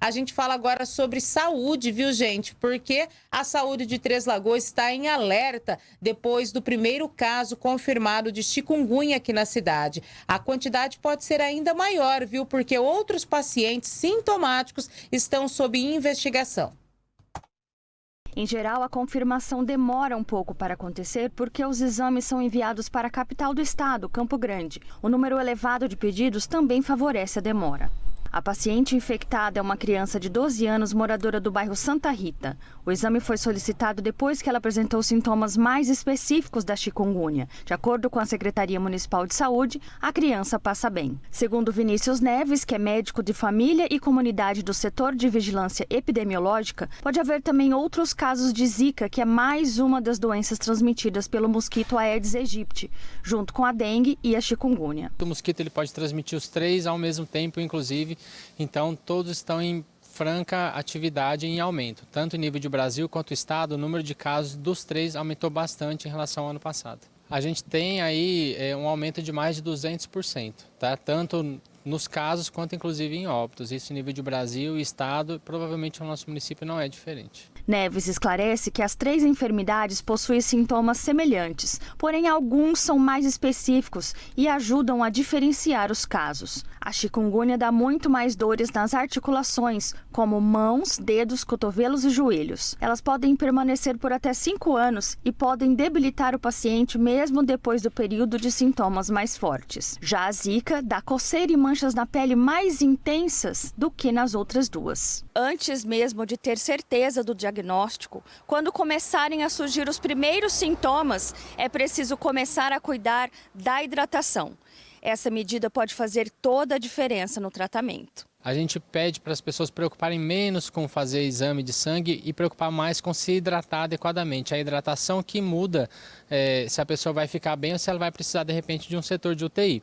A gente fala agora sobre saúde, viu, gente? Porque a saúde de Três Lagoas está em alerta depois do primeiro caso confirmado de chikungunya aqui na cidade. A quantidade pode ser ainda maior, viu? Porque outros pacientes sintomáticos estão sob investigação. Em geral, a confirmação demora um pouco para acontecer porque os exames são enviados para a capital do estado, Campo Grande. O número elevado de pedidos também favorece a demora. A paciente infectada é uma criança de 12 anos, moradora do bairro Santa Rita. O exame foi solicitado depois que ela apresentou sintomas mais específicos da chikungunya. De acordo com a Secretaria Municipal de Saúde, a criança passa bem. Segundo Vinícius Neves, que é médico de família e comunidade do setor de vigilância epidemiológica, pode haver também outros casos de Zika, que é mais uma das doenças transmitidas pelo mosquito Aedes aegypti, junto com a dengue e a chikungunya. O mosquito ele pode transmitir os três ao mesmo tempo, inclusive então, todos estão em franca atividade em aumento. Tanto em nível de Brasil quanto Estado, o número de casos dos três aumentou bastante em relação ao ano passado. A gente tem aí é, um aumento de mais de 200%, tá? tanto nos casos quanto inclusive em óbitos. Isso em nível de Brasil Estado, provavelmente o nosso município não é diferente. Neves esclarece que as três enfermidades possuem sintomas semelhantes, porém alguns são mais específicos e ajudam a diferenciar os casos. A chikungunya dá muito mais dores nas articulações, como mãos, dedos, cotovelos e joelhos. Elas podem permanecer por até 5 anos e podem debilitar o paciente mesmo depois do período de sintomas mais fortes. Já a zika dá coceira e manchas na pele mais intensas do que nas outras duas. Antes mesmo de ter certeza do diagnóstico, quando começarem a surgir os primeiros sintomas, é preciso começar a cuidar da hidratação. Essa medida pode fazer toda a diferença no tratamento. A gente pede para as pessoas preocuparem menos com fazer exame de sangue e preocupar mais com se hidratar adequadamente. A hidratação que muda é, se a pessoa vai ficar bem ou se ela vai precisar de repente de um setor de UTI.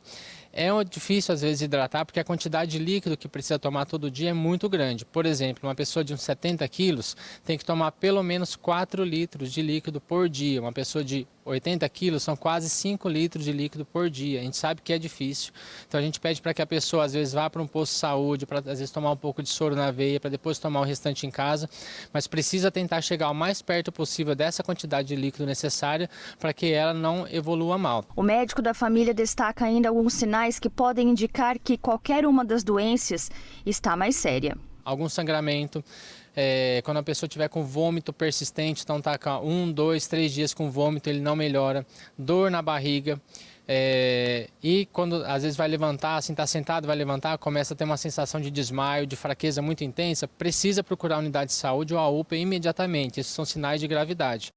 É difícil às vezes hidratar porque a quantidade de líquido que precisa tomar todo dia é muito grande. Por exemplo, uma pessoa de uns 70 quilos tem que tomar pelo menos 4 litros de líquido por dia. Uma pessoa de 80 quilos são quase 5 litros de líquido por dia. A gente sabe que é difícil. Então a gente pede para que a pessoa às vezes vá para um posto de saúde, para às vezes tomar um pouco de soro na veia, para depois tomar o restante em casa. Mas precisa tentar chegar o mais perto possível dessa quantidade de líquido necessária para que ela não evolua mal. O médico da família destaca ainda alguns sinais que podem indicar que qualquer uma das doenças está mais séria. Algum sangramento, é, quando a pessoa tiver com vômito persistente, então está com um, dois, três dias com vômito, ele não melhora, dor na barriga, é, e quando às vezes vai levantar, assim está sentado, vai levantar, começa a ter uma sensação de desmaio, de fraqueza muito intensa, precisa procurar a unidade de saúde ou a UPA imediatamente. Esses são sinais de gravidade.